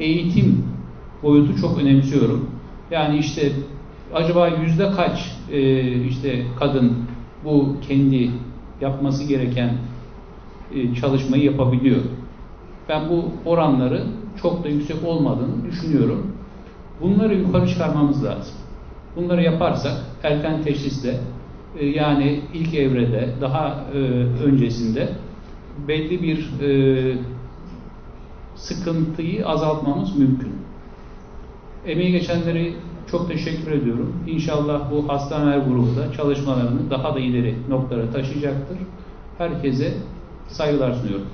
eğitim boyutu çok önemsiyorum. Yani işte acaba yüzde kaç e, işte kadın bu kendi yapması gereken e, çalışmayı yapabiliyor. Ben bu oranları çok da yüksek olmadığını düşünüyorum. Bunları yukarı çıkarmamız lazım. Bunları yaparsak erken teşhisle e, yani ilk evrede daha e, öncesinde belli bir e, sıkıntıyı azaltmamız mümkün. Emeği geçenleri çok teşekkür ediyorum. İnşallah bu hastaneler grubu da çalışmalarını daha da ileri noktalara taşıyacaktır. Herkese saygılar sunuyorum.